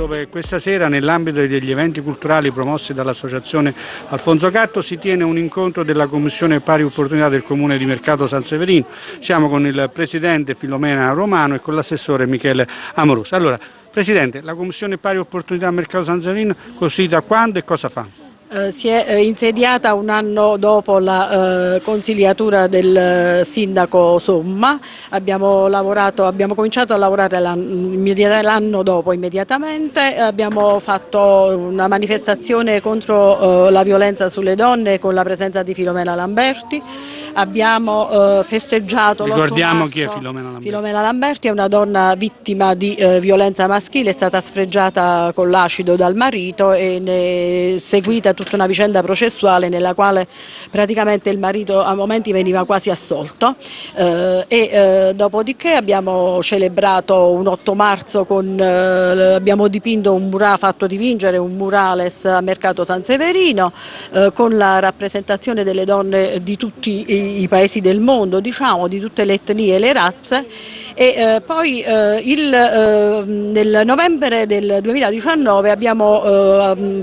dove questa sera nell'ambito degli eventi culturali promossi dall'Associazione Alfonso Gatto si tiene un incontro della Commissione Pari Opportunità del Comune di Mercato San Severino. Siamo con il Presidente Filomena Romano e con l'assessore Michele Amoroso. Allora, Presidente, la Commissione Pari Opportunità Mercato San Severino costituita quando e cosa fa? Eh, si è eh, insediata un anno dopo la eh, consigliatura del eh, sindaco Somma, abbiamo, lavorato, abbiamo cominciato a lavorare l'anno dopo immediatamente, abbiamo fatto una manifestazione contro eh, la violenza sulle donne con la presenza di Filomena Lamberti, abbiamo festeggiato Ricordiamo chi è Filomena Lamberti. Filomena Lamberti è una donna vittima di violenza maschile, è stata sfregiata con l'acido dal marito e ne è seguita tutta una vicenda processuale nella quale praticamente il marito a momenti veniva quasi assolto. Eh, e eh, dopodiché abbiamo celebrato un 8 marzo con, eh, abbiamo dipinto un murale, fatto dipingere un murales a Mercato San Severino eh, con la rappresentazione delle donne di tutti i, i paesi del mondo, diciamo, di tutte le etnie e le razze. E poi il, nel novembre del 2019 abbiamo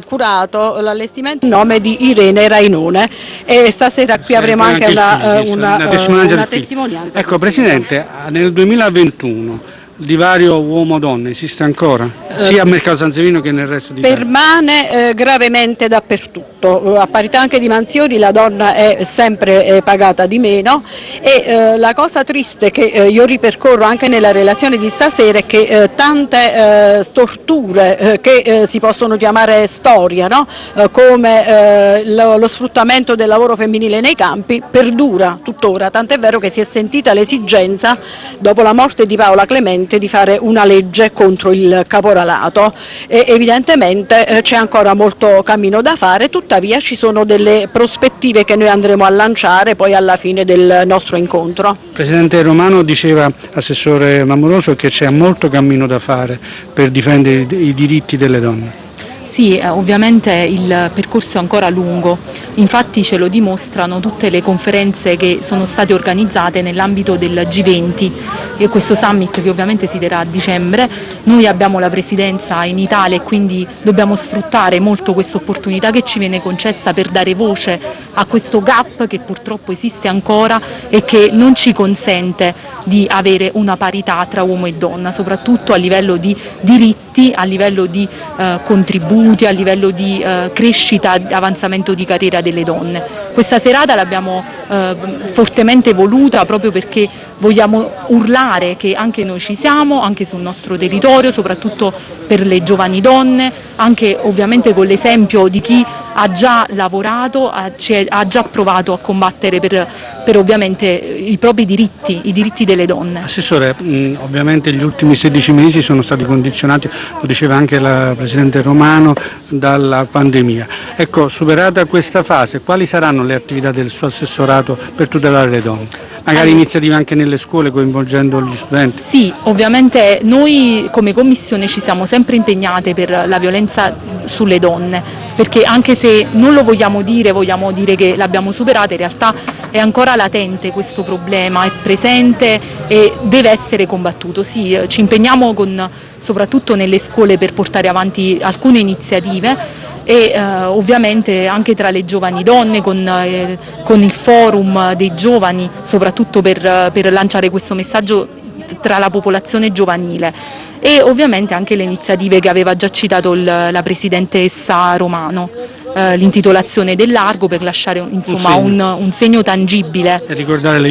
curato l'allestimento in nome di Irene Rainone. E stasera qui avremo anche, anche una, una, una, testimonianza. Una testimonianza ecco Presidente, nel 2021 il divario uomo-donna esiste ancora? Sia a Mercato San Sevino che nel resto d'Italia? Permane eh, gravemente dappertutto, a parità anche di mansioni la donna è sempre eh, pagata di meno e eh, la cosa triste che eh, io ripercorro anche nella relazione di stasera è che eh, tante eh, storture che si possono chiamare storia, no? come lo, lo sfruttamento del lavoro femminile nei campi, perdura tuttora, tant'è vero che si è sentita l'esigenza, dopo la morte di Paola Clemente, urgente di fare una legge contro il caporalato e evidentemente eh, c'è ancora molto cammino da fare, tuttavia ci sono delle prospettive che noi andremo a lanciare poi alla fine del nostro incontro. Presidente Romano diceva, Assessore Mamoroso, che c'è molto cammino da fare per difendere i diritti delle donne. Sì, eh, ovviamente il percorso è ancora lungo, infatti ce lo dimostrano tutte le conferenze che sono state organizzate nell'ambito del G20 e questo summit che ovviamente si terrà a dicembre. Noi abbiamo la presidenza in Italia e quindi dobbiamo sfruttare molto questa opportunità che ci viene concessa per dare voce a questo gap che purtroppo esiste ancora e che non ci consente di avere una parità tra uomo e donna, soprattutto a livello di diritti, a livello di eh, contributi a livello di eh, crescita avanzamento di carriera delle donne. Questa serata l'abbiamo eh, fortemente voluta proprio perché vogliamo urlare che anche noi ci siamo, anche sul nostro territorio, soprattutto per le giovani donne, anche ovviamente con l'esempio di chi ha già lavorato, ha, ha già provato a combattere per, per, ovviamente i propri diritti, i diritti delle donne. Assessore, mh, ovviamente gli ultimi 16 mesi sono stati condizionati, lo diceva anche la Presidente Romano, dalla pandemia. Ecco, superata questa fase, quali saranno le attività del suo assessorato per tutelare le donne? Magari iniziative anche nelle scuole coinvolgendo gli studenti? Sì, ovviamente noi come Commissione ci siamo sempre impegnate per la violenza sulle donne, perché anche se non lo vogliamo dire, vogliamo dire che l'abbiamo superata, in realtà è ancora latente questo problema, è presente e deve essere combattuto. Sì, ci impegniamo con, soprattutto nelle scuole per portare avanti alcune iniziative e eh, ovviamente anche tra le giovani donne con, eh, con il forum dei giovani soprattutto per, per lanciare questo messaggio tra la popolazione giovanile e ovviamente anche le iniziative che aveva già citato il, la Presidentessa Romano, eh, l'intitolazione del largo per lasciare insomma, un, segno. Un, un segno tangibile. E ricordare le